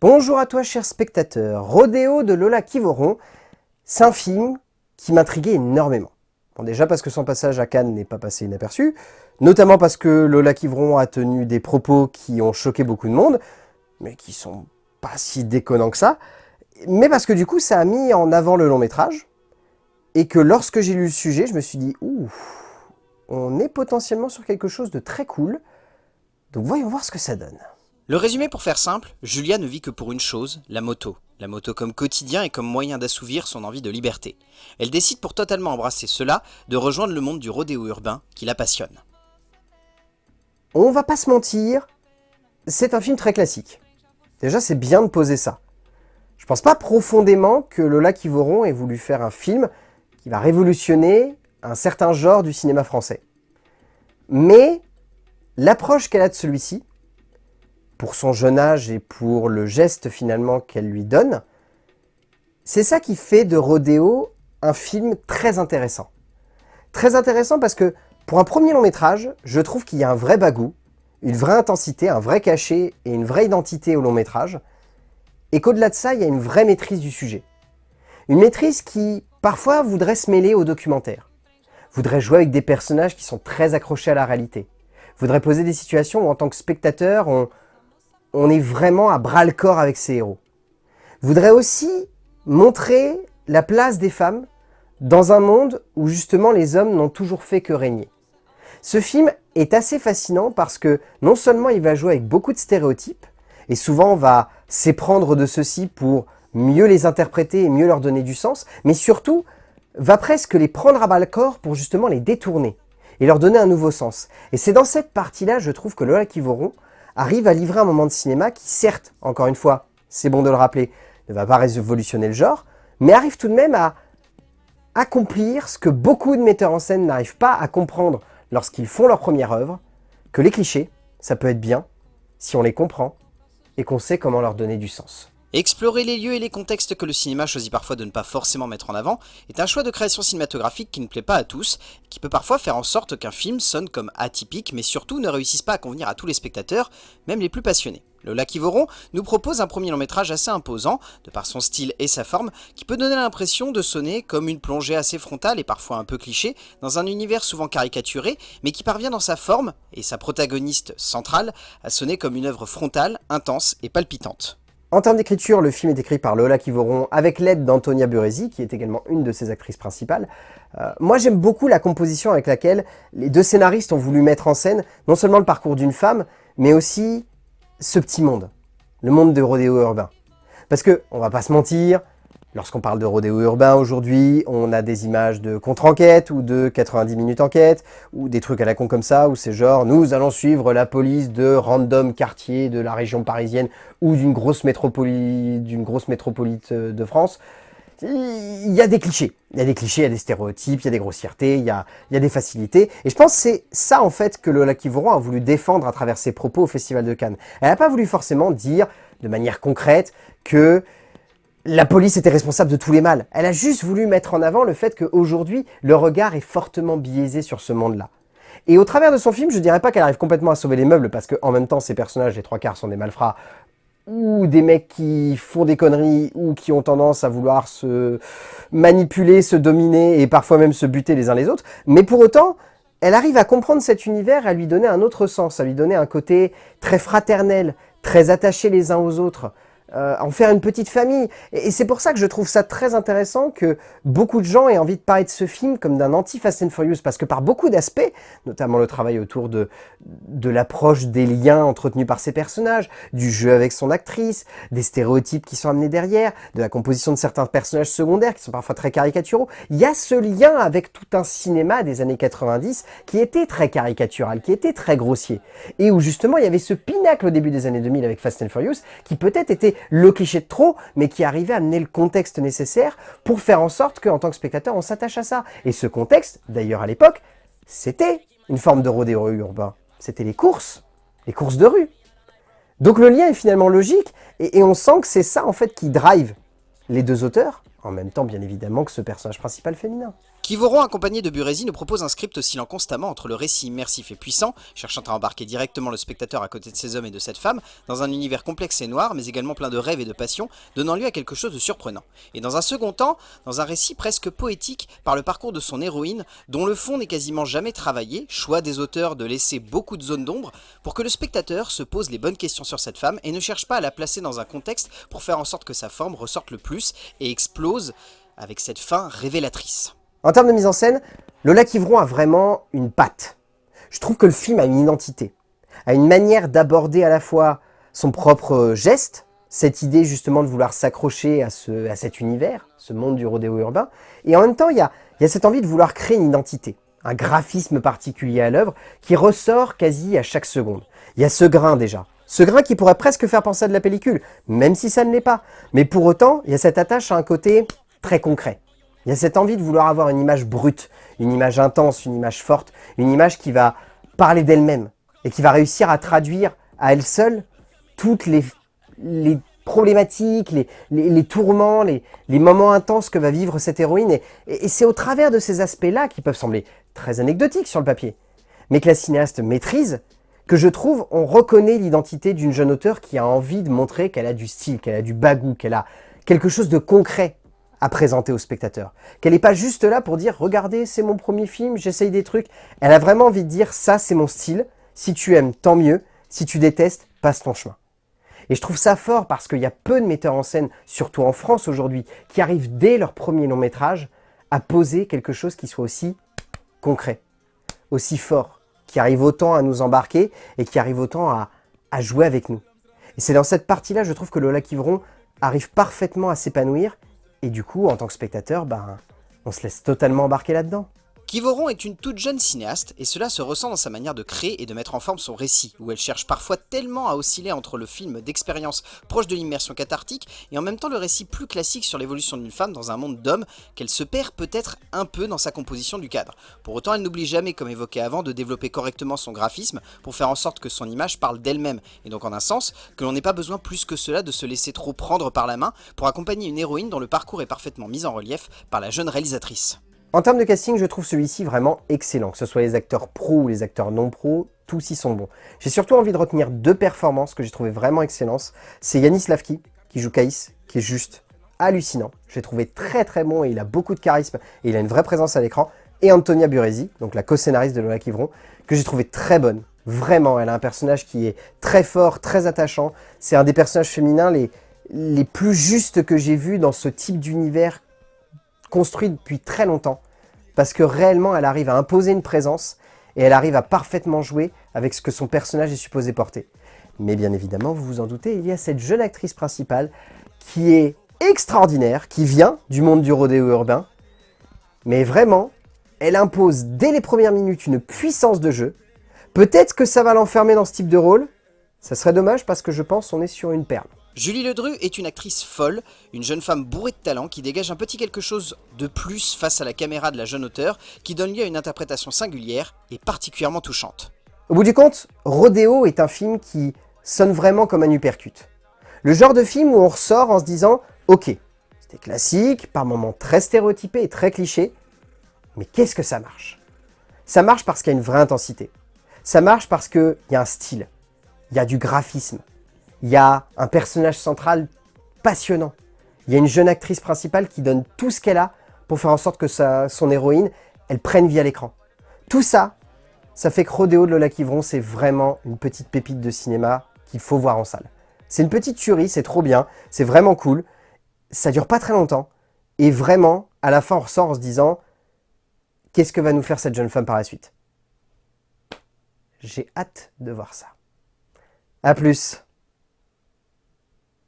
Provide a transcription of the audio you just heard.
Bonjour à toi cher spectateur, Rodéo de Lola Kivoron, c'est un film qui m'intriguait énormément. Bon, déjà parce que son passage à Cannes n'est pas passé inaperçu, notamment parce que Lola Kivoron a tenu des propos qui ont choqué beaucoup de monde, mais qui sont pas si déconnants que ça, mais parce que du coup ça a mis en avant le long métrage, et que lorsque j'ai lu le sujet, je me suis dit « Ouh, on est potentiellement sur quelque chose de très cool, donc voyons voir ce que ça donne ». Le résumé pour faire simple, Julia ne vit que pour une chose, la moto. La moto comme quotidien et comme moyen d'assouvir son envie de liberté. Elle décide pour totalement embrasser cela de rejoindre le monde du rodéo urbain qui la passionne. On va pas se mentir, c'est un film très classique. Déjà, c'est bien de poser ça. Je pense pas profondément que Lola Kivoron ait voulu faire un film qui va révolutionner un certain genre du cinéma français. Mais l'approche qu'elle a de celui-ci, pour son jeune âge et pour le geste finalement qu'elle lui donne, c'est ça qui fait de Rodéo un film très intéressant. Très intéressant parce que pour un premier long métrage, je trouve qu'il y a un vrai bagou, une vraie intensité, un vrai cachet et une vraie identité au long métrage, et qu'au-delà de ça, il y a une vraie maîtrise du sujet. Une maîtrise qui, parfois, voudrait se mêler au documentaire, voudrait jouer avec des personnages qui sont très accrochés à la réalité, voudrait poser des situations où, en tant que spectateur, on, on est vraiment à bras-le-corps avec ces héros. Voudrait aussi montrer la place des femmes dans un monde où justement les hommes n'ont toujours fait que régner. Ce film est assez fascinant parce que non seulement il va jouer avec beaucoup de stéréotypes, et souvent on va s'éprendre de ceux-ci pour mieux les interpréter et mieux leur donner du sens, mais surtout va presque les prendre à bas-le-corps pour justement les détourner et leur donner un nouveau sens. Et c'est dans cette partie-là, je trouve que Lola Kivoron arrive à livrer un moment de cinéma qui, certes, encore une fois, c'est bon de le rappeler, ne va pas révolutionner le genre, mais arrive tout de même à accomplir ce que beaucoup de metteurs en scène n'arrivent pas à comprendre lorsqu'ils font leur première œuvre, que les clichés, ça peut être bien si on les comprend et qu'on sait comment leur donner du sens. Explorer les lieux et les contextes que le cinéma choisit parfois de ne pas forcément mettre en avant est un choix de création cinématographique qui ne plaît pas à tous, qui peut parfois faire en sorte qu'un film sonne comme atypique, mais surtout ne réussisse pas à convenir à tous les spectateurs, même les plus passionnés. Lola Kivoron nous propose un premier long métrage assez imposant, de par son style et sa forme, qui peut donner l'impression de sonner comme une plongée assez frontale et parfois un peu cliché, dans un univers souvent caricaturé, mais qui parvient dans sa forme, et sa protagoniste centrale, à sonner comme une œuvre frontale, intense et palpitante. En termes d'écriture, le film est écrit par Lola Kivoron avec l'aide d'Antonia Burezi, qui est également une de ses actrices principales. Euh, moi j'aime beaucoup la composition avec laquelle les deux scénaristes ont voulu mettre en scène non seulement le parcours d'une femme, mais aussi ce petit monde, le monde de rodéo urbain. Parce que, on va pas se mentir, Lorsqu'on parle de rodéo urbain aujourd'hui, on a des images de contre-enquête ou de 90 minutes enquête ou des trucs à la con comme ça où c'est genre nous allons suivre la police de random quartier de la région parisienne ou d'une grosse, d'une grosse métropolite euh, de France. Il y a des clichés, il y a des clichés, il y a des stéréotypes, il y a des grossièretés, il y a, il y a des facilités. Et je pense que c'est ça en fait que Lola Kivoron a voulu défendre à travers ses propos au Festival de Cannes. Elle n'a pas voulu forcément dire de manière concrète que la police était responsable de tous les mâles. Elle a juste voulu mettre en avant le fait qu'aujourd'hui, le regard est fortement biaisé sur ce monde-là. Et au travers de son film, je dirais pas qu'elle arrive complètement à sauver les meubles, parce qu'en même temps, ces personnages, les trois quarts, sont des malfrats, ou des mecs qui font des conneries, ou qui ont tendance à vouloir se manipuler, se dominer, et parfois même se buter les uns les autres. Mais pour autant, elle arrive à comprendre cet univers, à lui donner un autre sens, à lui donner un côté très fraternel, très attaché les uns aux autres, euh, en faire une petite famille. Et, c'est pour ça que je trouve ça très intéressant que beaucoup de gens aient envie de parler de ce film comme d'un anti-Fast and Furious, parce que par beaucoup d'aspects, notamment le travail autour de, de l'approche des liens entretenus par ces personnages, du jeu avec son actrice, des stéréotypes qui sont amenés derrière, de la composition de certains personnages secondaires qui sont parfois très caricaturaux, il y a ce lien avec tout un cinéma des années 90 qui était très caricatural, qui était très grossier, et où justement il y avait ce pinacle au début des années 2000 avec Fast and Furious qui peut-être était le cliché de trop, mais qui arrivait à amener le contexte nécessaire pour faire en sorte qu'en tant que spectateur, on s'attache à ça. Et ce contexte, d'ailleurs à l'époque, c'était une forme de rodéo urbain. C'était les courses, les courses de rue. Donc le lien est finalement logique, et, on sent que c'est ça en fait qui drive les deux auteurs, en même temps bien évidemment que ce personnage principal féminin. Kivoron, accompagné de Burezi, nous propose un script oscillant constamment entre le récit immersif et puissant, cherchant à embarquer directement le spectateur à côté de ces hommes et de cette femme, dans un univers complexe et noir, mais également plein de rêves et de passions, donnant lieu à quelque chose de surprenant. Et dans un second temps, dans un récit presque poétique par le parcours de son héroïne, dont le fond n'est quasiment jamais travaillé, choix des auteurs de laisser beaucoup de zones d'ombre, pour que le spectateur se pose les bonnes questions sur cette femme et ne cherche pas à la placer dans un contexte pour faire en sorte que sa forme ressorte le plus et explose avec cette fin révélatrice. En termes de mise en scène, Lola Kivron a vraiment une patte. Je trouve que le film a une identité, a une manière d'aborder à la fois son propre geste, cette idée justement de vouloir s'accrocher à, ce, à cet univers, ce monde du rodéo urbain, et en même temps il y a, y a cette envie de vouloir créer une identité, un graphisme particulier à l'œuvre qui ressort quasi à chaque seconde. Il y a ce grain déjà, ce grain qui pourrait presque faire penser à de la pellicule, même si ça ne l'est pas. Mais pour autant, il y a cette attache à un côté très concret. Il y a cette envie de vouloir avoir une image brute, une image intense, une image forte, une image qui va parler d'elle-même et qui va réussir à traduire à elle seule toutes les, problématiques, les, tourments, les, moments intenses que va vivre cette héroïne. Et, c'est au travers de ces aspects-là, qui peuvent sembler très anecdotiques sur le papier, mais que la cinéaste maîtrise, que je trouve, on reconnaît l'identité d'une jeune auteure qui a envie de montrer qu'elle a du style, qu'elle a du bagou, qu'elle a quelque chose de concret à présenter au spectateur. Qu'elle n'est pas juste là pour dire « Regardez, c'est mon premier film, j'essaye des trucs ». Elle a vraiment envie de dire « Ça, c'est mon style. Si tu aimes, tant mieux. Si tu détestes, passe ton chemin ». Et je trouve ça fort parce qu'il y a peu de metteurs en scène, surtout en France aujourd'hui, qui arrivent dès leur premier long métrage à poser quelque chose qui soit aussi concret, aussi fort, qui arrive autant à nous embarquer et qui arrive autant à, à jouer avec nous. Et c'est dans cette partie-là, je trouve que Lola Kivron arrive parfaitement à s'épanouir et du coup, en tant que spectateur, ben, on se laisse totalement embarquer là-dedans. Kivoron est une toute jeune cinéaste, et cela se ressent dans sa manière de créer et de mettre en forme son récit, où elle cherche parfois tellement à osciller entre le film d'expérience proche de l'immersion cathartique, et en même temps le récit plus classique sur l'évolution d'une femme dans un monde d'hommes, qu'elle se perd peut-être un peu dans sa composition du cadre. Pour autant, elle n'oublie jamais, comme évoqué avant, de développer correctement son graphisme, pour faire en sorte que son image parle d'elle-même, et donc en un sens, que l'on n'ait pas besoin plus que cela de se laisser trop prendre par la main, pour accompagner une héroïne dont le parcours est parfaitement mis en relief par la jeune réalisatrice. En termes de casting, je trouve celui-ci vraiment excellent, que ce soit les acteurs pro ou les acteurs non pro, tous y sont bons. J'ai surtout envie de retenir deux performances que j'ai trouvé vraiment excellentes. C'est Yanis Lavki, qui joue Kaïs, qui est juste hallucinant. Je l'ai trouvé très très bon et il a beaucoup de charisme et il a une vraie présence à l'écran. Et Antonia Burezi, donc la co-scénariste de Lola Kivron, que j'ai trouvé très bonne. Vraiment, elle a un personnage qui est très fort, très attachant. C'est un des personnages féminins les, les plus justes que j'ai vus dans ce type d'univers construit depuis très longtemps, parce que réellement elle arrive à imposer une présence, et elle arrive à parfaitement jouer avec ce que son personnage est supposé porter. Mais bien évidemment, vous vous en doutez, il y a cette jeune actrice principale qui est extraordinaire, qui vient du monde du rodéo urbain, mais vraiment, elle impose dès les premières minutes une puissance de jeu. Peut-être que ça va l'enfermer dans ce type de rôle, ça serait dommage parce que je pense qu'on est sur une perle. Julie Ledru est une actrice folle, une jeune femme bourrée de talent qui dégage un petit quelque chose de plus face à la caméra de la jeune auteure qui donne lieu à une interprétation singulière et particulièrement touchante. Au bout du compte, Rodeo est un film qui sonne vraiment comme un uppercut. Le genre de film où on ressort en se disant « Ok, c'était classique, par moments très stéréotypé et très cliché, mais qu'est-ce que ça marche ?» Ça marche parce qu'il y a une vraie intensité. Ça marche parce qu'il y a un style, il y a du graphisme, il y a un personnage central passionnant. Il y a une jeune actrice principale qui donne tout ce qu'elle a pour faire en sorte que son héroïne, elle prenne vie à l'écran. Tout ça, ça fait que Rodéo de Lola Kivron, c'est vraiment une petite pépite de cinéma qu'il faut voir en salle. C'est une petite tuerie, c'est trop bien, c'est vraiment cool. Ça dure pas très longtemps. Et vraiment, à la fin, on ressort en se disant « Qu'est-ce que va nous faire cette jeune femme par la suite ?» J'ai hâte de voir ça. A plus